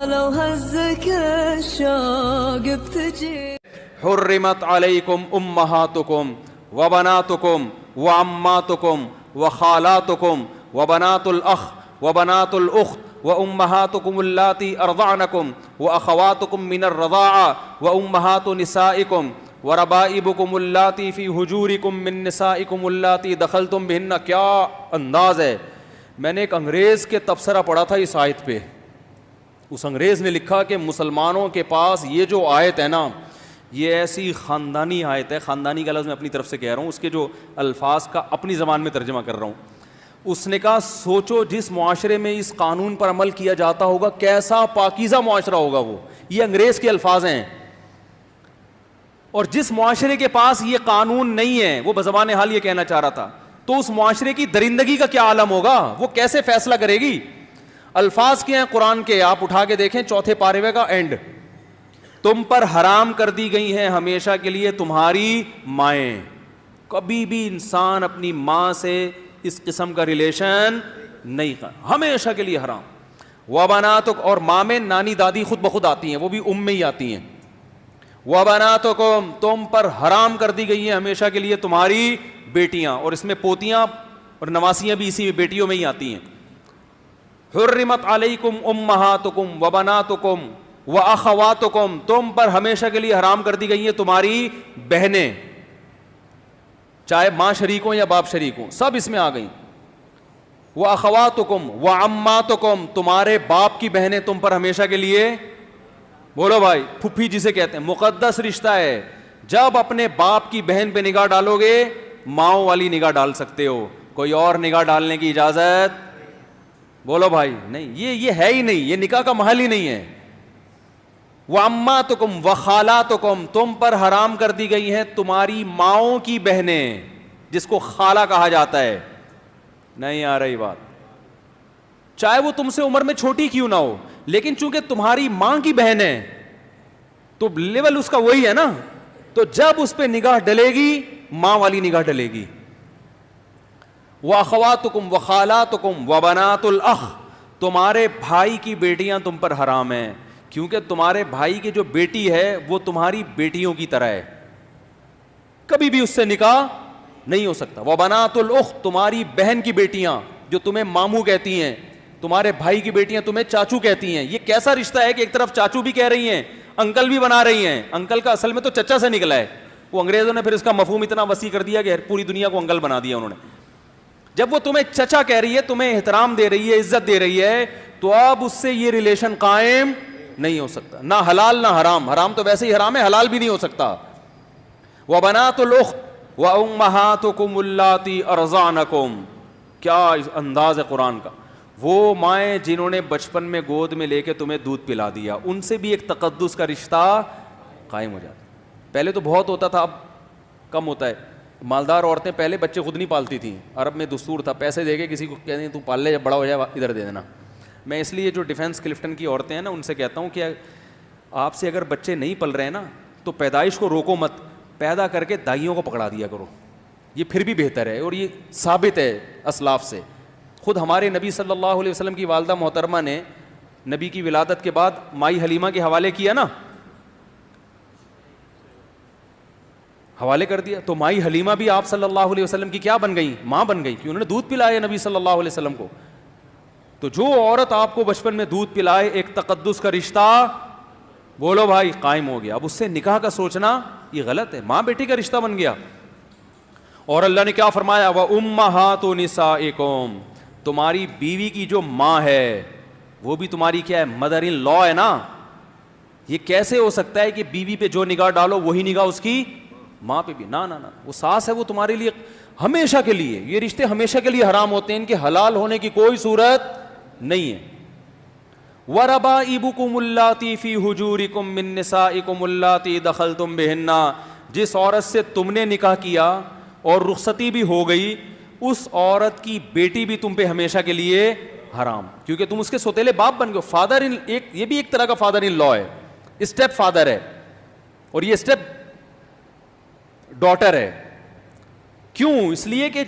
لو هزك الشوق بتجي حرمت علیکم امہاتکم وبناتکم وعماتکم وخالاتکم وبنات الاخ وبنات الاخت وامہاتکم اللاتی ارضعنکم واخواتکم من الرضاعة وامہات نسائکم وربائبکم اللاتی فی حجورکم من نسائکم اللاتی دخلتم بہن کیا انداز ہے میں نے ایک انگریز کے تبصرہ پڑھا تھا اس آیت پہ اس انگریز نے لکھا کہ مسلمانوں کے پاس یہ جو آیت ہے نا، یہ ایسی خاندانی آیت ہے۔ خاندانی کا لفظ میں اپنی طرف سے کہہ رہا ہوں۔ اس کے جو الفاظ کا اپنی زبان میں ترجمہ کر رہا ہوں۔ اس نے کہا، سوچو جس معاشرے میں اس قانون پر عمل کیا جاتا ہوگا، کیسا پاکیزہ معاشرہ ہوگا وہ؟ یہ انگریز کے الفاظ ہیں۔ اور جس معاشرے کے پاس یہ قانون نہیں ہے، وہ بزبان حال یہ کہنا چاہ رہا تھا، تو اس معاشرے کی درندگی کا کیا عالم ہوگا؟ وہ کیسے فیصلہ کرے گی؟ الفاظ کیا ہیں قرآن کے؟ آپ اٹھا کے دیکھیں، چوتھے پارے کا اینڈ تم پر حرام کر دی گئی ہیں ہمیشہ کے لیے تمہاری مائیں۔ کبھی بھی انسان اپنی ماں سے اس قسم کا ریلیشن نہیں کر ہمیشہ کے لیے حرام۔ وہ تو اور ماں میں نانی دادی خود بخود آتی ہیں، وہ بھی ام میں ہی آتی ہیں۔ وہ تو تم پر حرام کر دی گئی ہیں ہمیشہ کے لیے تمہاری بیٹیاں۔ اور اس میں پوتیاں اور نواسیاں بھی اسی میں بیٹیوں میں ہی آتی ہیں۔ حرمت علیکم امہاتکم و بناتکم و اخواتکم تم پر ہمیشہ کے لیے حرام کر دی گئی ہیں تمہاری بہنیں۔ چاہے ماں شریک ہوں یا باپ شریک ہوں، سب اس میں آ گئیں۔ وہ اخواتکم و اماتکم تمہارے باپ کی بہنیں تم پر ہمیشہ کے لیے۔ بولو بھائی پھپھی جسے کہتے ہیں، مقدس رشتہ ہے۔ جب اپنے باپ کی بہن پہ نگاہ ڈالو گے، ماؤں والی نگاہ ڈال سکتے ہو۔ کوئی اور نگاہ ڈالنے کی اجازت بولو بھائی، نہیں، یہ یہ ہے ہی نہیں، یہ نکاح کا محل ہی نہیں ہے۔ وہ اما تو کم و خالہ تو کم تم پر حرام کر دی گئی ہیں تمہاری ماؤں کی بہنیں، جس کو خالہ کہا جاتا ہے۔ نہیں آ رہی بات۔ چاہے وہ تم سے عمر میں چھوٹی کیوں نہ ہو، لیکن چونکہ تمہاری ماں کی بہن ہے، تو لیول اس کا وہی ہے نا۔ تو جب اس پہ نگاہ ڈلے گی، ماں والی نگاہ ڈلے گی۔ وہ اخوات کم و خالات کم و بنات الخ تمہارے بھائی کی بیٹیاں تم پر حرام ہیں، کیونکہ تمہارے بھائی کی جو بیٹی ہے وہ تمہاری بیٹیوں کی طرح ہے۔ کبھی بھی اس سے نکاح نہیں ہو سکتا۔ وہ بنات الخ تمہاری بہن کی بیٹیاں جو تمہیں ماموں کہتی ہیں، تمہارے بھائی کی بیٹیاں تمہیں چاچو کہتی ہیں۔ یہ کیسا رشتہ ہے کہ ایک طرف چاچو بھی کہہ رہی ہیں، انکل بھی بنا رہی ہیں۔ انکل کا اصل میں تو چچا سے نکلا ہے۔ وہ انگریزوں نے پھر اس کا مفہوم اتنا وسیع کر دیا کہ پوری دنیا کو انکل بنا دیا انہوں نے۔ جب وہ تمہیں چچا کہہ رہی ہے، تمہیں احترام دے رہی ہے، عزت دے رہی ہے، تو اب اس سے یہ ریلیشن قائم نہیں ہو سکتا۔ نہ حلال، نہ حرام۔ حرام تو ویسے ہی حرام ہے، حلال بھی نہیں ہو سکتا۔ وہ بنا تو لوگ وہ امہات کم ارزان کیا انداز ہے قرآن کا؟ وہ مائیں جنہوں نے بچپن میں گود میں لے کے تمہیں دودھ پلا دیا، ان سے بھی ایک تقدس کا رشتہ قائم ہو جاتا۔ پہلے تو بہت ہوتا تھا، اب کم ہوتا ہے۔ مالدار عورتیں پہلے بچے خود نہیں پالتی تھیں۔ عرب میں دستور تھا، پیسے دے کے کسی کو کہتے ہیں تو پال لے، جب بڑا ہو جائے ادھر دے دینا۔ میں اس لیے جو ڈیفینس کلفٹن کی عورتیں ہیں نا، ان سے کہتا ہوں کہ آپ سے اگر بچے نہیں پل رہے ہیں نا، تو پیدائش کو روکو مت۔ پیدا کر کے دائیوں کو پکڑا دیا کرو۔ یہ پھر بھی بہتر ہے اور یہ ثابت ہے اسلاف سے۔ خود ہمارے نبی صلی اللہ علیہ وسلم کی والدہ محترمہ نے نبی کی ولادت کے بعد مائی حلیمہ کے حوالے کیا نا۔ حوالے کر دیا تو مائی حلیمہ بھی آپ صلی اللہ علیہ وسلم کی کیا بن گئی ماں بن گئی کہ انہوں نے دودھ پلایا نبی صلی اللہ علیہ وسلم کو۔ تو جو عورت آپ کو بچپن میں دودھ پلائے، ایک تقدس کا رشتہ بولو بھائی قائم ہو گیا۔ اب اس سے نکاح کا سوچنا یہ غلط ہے۔ ماں بیٹی کا رشتہ بن گیا۔ اور اللہ نے کیا فرمایا؟ وہ امہات و نسا تمہاری بیوی کی جو ماں ہے، وہ بھی تمہاری کیا ہے؟ مدر ان لا ہے نا۔ یہ کیسے ہو سکتا ہے کہ بیوی پہ جو نگاہ ڈالو، وہی نگاہ اس کی ماں پہ بھی، نہ نہ وہ ساس ہے وہ تمہارے لیے ہمیشہ کے لیے، یہ رشتے ہمیشہ کے لیے حرام ہوتے ہیں، ان کے حلال ہونے کی کوئی صورت نہیں ہے۔ وربا ابو کم اللہ فی حجور کم منسا کم اللہ دخل تم بہننا جس عورت سے تم نے نکاح کیا اور رخصتی بھی ہو گئی، اس عورت کی بیٹی بھی تم پہ ہمیشہ کے لیے حرام۔ کیونکہ تم اس کے سوتےلے باپ بن گئے فادر ان، ایک، یہ بھی ایک طرح کا فادر ان لا ہے۔ اسٹیپ فادر ہے۔ اور یہ اسٹیپ ڈاٹر ہے۔ کیوں؟ اس لیے کہ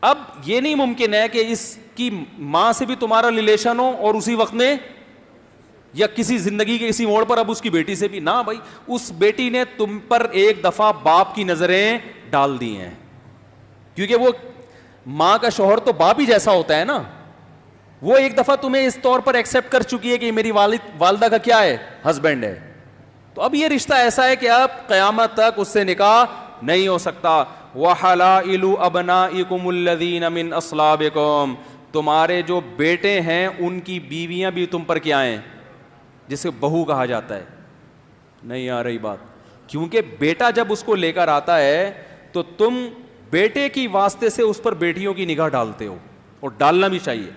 اب یہ نہیں ممکن ہے کہ اس کی ماں سے بھی تمہارا ریلیشن ہو اور اسی وقت میں یا کسی زندگی کے کسی موڑ پر اب اس کی بیٹی سے بھی۔ نہ بھائی، اس بیٹی نے تم پر ایک دفعہ باپ کی نظریں ڈال دی ہیں۔ کیونکہ وہ ماں کا شوہر تو باپ ہی جیسا ہوتا ہے نا۔ وہ ایک دفعہ تمہیں اس طور پر ایکسپٹ کر چکی ہے کہ میری والد، والدہ کا کیا ہے؟ ہسبینڈ ہے۔ تو اب یہ رشتہ ایسا ہے کہ اب قیامت تک اس سے نکاح نہیں ہو سکتا۔ وَحَلَائِلُ أَبْنَائِكُمُ الَّذِينَ مِنْ أَصْلَابِكُمْ۔ تمہارے جو بیٹے ہیں، ان کی بیویاں بھی تم پر کیا ہیں؟ جسے بہو کہا جاتا ہے۔ نہیں آ رہی بات۔ کیونکہ بیٹا جب اس کو لے کر آتا ہے، تو تم بیٹے کی واسطے سے اس پر بیٹیوں کی نگاہ ڈالتے ہو۔ اور ڈالنا بھی چاہیے۔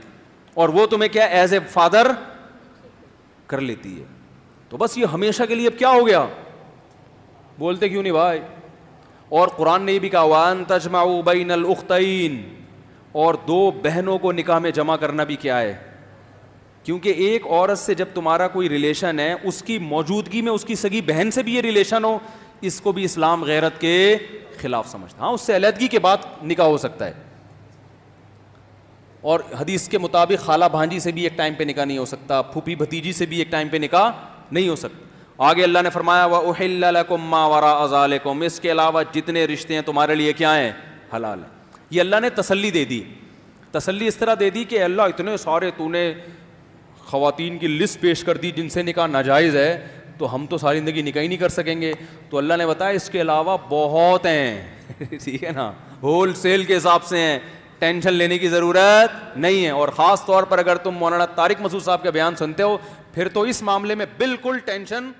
اور وہ تمہیں کیا ایز اے فادر کر لیتی ہے۔ تو بس یہ ہمیشہ کے لیے اب کیا ہو گیا؟ بولتے کیوں نہیں بھائی؟ اور قرآن نے بھی کہا وان تجمع بین الاختین اور دو بہنوں کو نکاح میں جمع کرنا بھی کیا ہے؟ کیونکہ ایک عورت سے جب تمہارا کوئی ریلیشن ہے، اس کی موجودگی میں اس کی سگی بہن سے بھی یہ ریلیشن ہو، اس کو بھی اسلام غیرت کے خلاف سمجھتا ہاں اس سے علیحدگی کے بعد نکاح ہو سکتا ہے۔ اور حدیث کے مطابق خالہ بھانجی سے بھی ایک ٹائم پہ نکاح نہیں ہو سکتا، پھوپھی بھتیجی سے بھی ایک ٹائم پہ نکاح نہیں ہو سکتا۔ آگے اللہ نے فرمایا وہ اہل ما ورا ازالکم اس کے علاوہ جتنے رشتے ہیں تمہارے لیے کیا ہیں؟ حلال۔ ہیں یہ اللہ نے تسلی دے دی۔ تسلی اس طرح دے دی کہ اللہ اتنے سارے تو نے خواتین کی لسٹ پیش کر دی جن سے نکاح ناجائز ہے، تو ہم تو ساری زندگی نکاح ہی نہیں کر سکیں گے۔ تو اللہ نے بتایا، اس کے علاوہ بہت ہیں۔ ٹھیک ہے نا؟ ہول سیل کے حساب سے ہیں۔ ٹینشن لینے کی ضرورت نہیں ہے۔ اور خاص طور پر اگر تم مولانا طارق مسعود صاحب کا بیان سنتے ہو، پھر تو اس معاملے میں بالکل ٹینشن